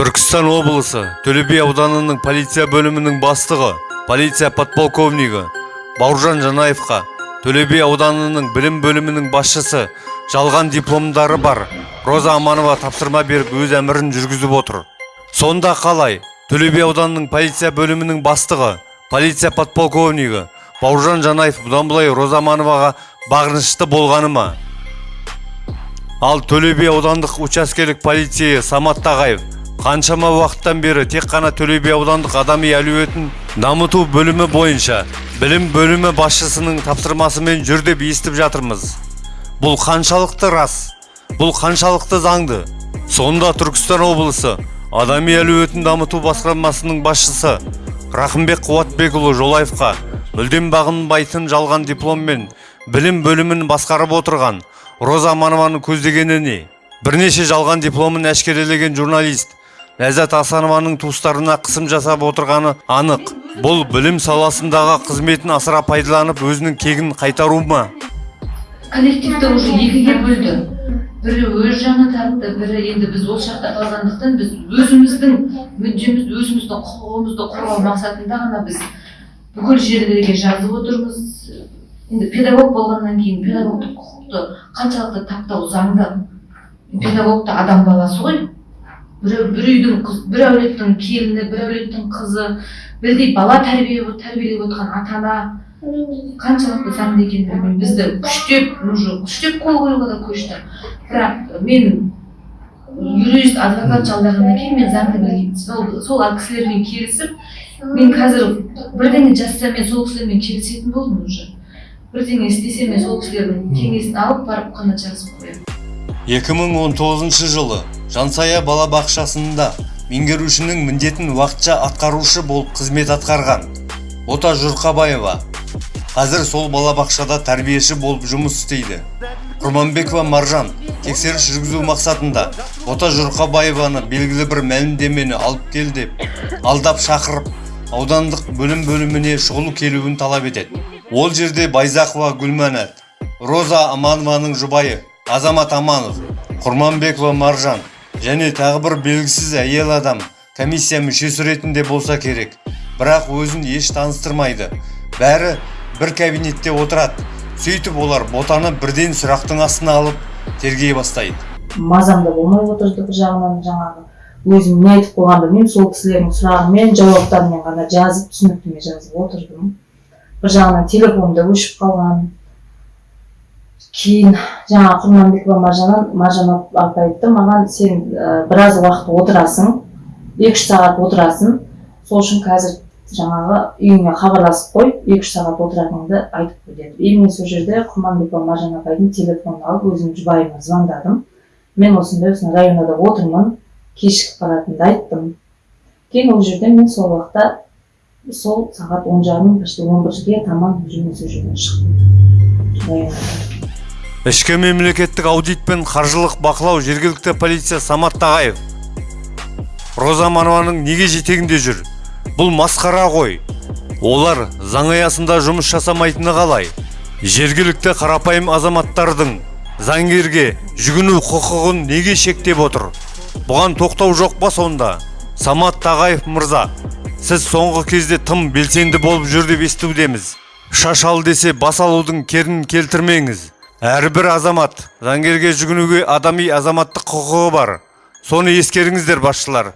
түркістан облысы төле ауданының полиция бөлімінің бастығы полиция подполковнигі бауыржан жанаевқа төле ауданының білім бөлімінің басшысы жалған дипломдары бар. Роза аманова тапсырма беріп өз әмірін жүргізіп отыр. Сонда қалай? Төле ауданының полиция бөлімінің бастығы полиция подполковнигі бауыржан жанаев бұдан былай роза амановаға бағынышты болғаны ма? Ал төле аудандық учаскелік полицейі самат тағаев қаншама уақыттан бері тек қана төле би аудандық адами әлеуетін дамыту бөлімі бойынша білім бөлімі басшысының тапсырмасымен жүр деп естіп жатырмыз. Бұл қаншалықты рас бұл қаншалықты заңды. Сонда түркістан облысы адами әлеуетін дамыту басқармасының басшысы рақымбек қуатбекұлы жолаевқа мүлдем бағынбайтын жалған дипломмен білім бөлімін басқарып отырған роза аманованың көздегені не? Бірнеше жалған дипломын әшкерелеген журналист ләззат асанованың туыстарына қысым жасап отырғаны анық. Бұл білім саласындағы қызметін асыра пайдаланып өзінің кегін қайтару ма? Коллективті уже екіге бөлді. Бірі өз жағына тартты бірі енді біз ол жақта қалғандықтан біз өзіміздің мүддемізді өзіміздің құқығымызды қорғау мақсатында ғана біз бүкіл жерлерге жазып отырмыз. Енді педагог болғаннан кейін педагогтық құқықты қаншалықты таптау заңды? Педагог та адам баласы ғой. Бір, бір үйдің қыз бір әулеттің келіні бір әулеттің қызы бірдей бала тәрбие тәрбиелеп отырған ата ана қаншалықты заңды екенін білмеймін. Бізді күштеп уже күштеп қол қоюға да көшті. Бірақ мен юрист адвокат жалдағаннан кейін мен заңды білмеймін. Сол сол кісілермен келісіп мен қазір бірдеңе жазсам мен сол кісілермен келісетін болдым уже. Бірдеңе істесем мен сол кісілердің кеңесін алып барып қана жазып қоямын. 2019 жылы жансая балабақшасында меңгерушінің міндетін уақытша атқарушы болып қызмет атқарған бота жұрқабаева. Қазір сол балабақшада тәрбиеші болып жұмыс істейді. Құрманбекова маржан тексеріс жүргізу мақсатында бота жұрқабаеваны белгілі бір мәлімдемені алып кел деп алдап шақырып аудандық бөлім бөліміне шұғыл келуін талап етеді. Ол жерде байзақова гүлмәнат роза аманованың жұбайы азамат аманов құрманбекова маржан және тағы бір белгісіз әйел адам комиссия мүшесі ретінде болса керек. Бірақ өзін еш таныстырмайды. Бәрі бір кабинетте отырады. Сөйтіп олар ботаны бірден сұрақтың астына алып тергей бастайды. Мазам да болмай отырды бір жағынан жаңағы. Өзім не айтып қойғанды білмеймін сол кісілердің сұрағымен жауаптарымен ғана жазып түсініктеме жазып отырдым. Бір жағынан телефоным да өшіп қалған. Кейін жаңағы құрманбекова маржаннан маржан апа айтты маған сен біраз уақыт отырасың екі үш сағат отырасың сол үшін қазір жаңағы үйіңе хабарласып қой екі үш сағат отыратыныңды айтып қой деді. И мен сол жерде құрманбекова маржан апайдың телефонын алып өзімнің жұбайыма звондадым. Мен осындай осындай районада отырмын кешігіп баратынымды айттым. Кейін ол жерде мен сол уақытта сол сағат он жарым почти он бірге таман мен сол жерден шықтым. Ішкі мемлекеттік аудит пен қаржылық бақылау жергілікті полиция самат тағаев. Роза аманованың неге жетегінде жүр? Бұл масқара ғой. Олар заң аясында жұмыс жасамайтыны қалай? Жергілікті қарапайым азаматтардың заңгерге жүгіну құқығын неге шектеп отыр? Бұған тоқтау жоқ па сонда? Самат тағаев мырза сіз соңғы кезде тым белсенді болып жүр деп естудеміз. Шаш ал десе бас алудың керін келтірмеңіз. Әрбір азамат заңгерге жүгінуге адами азаматтық құқығы бар. Соны ескеріңіздер басшылар.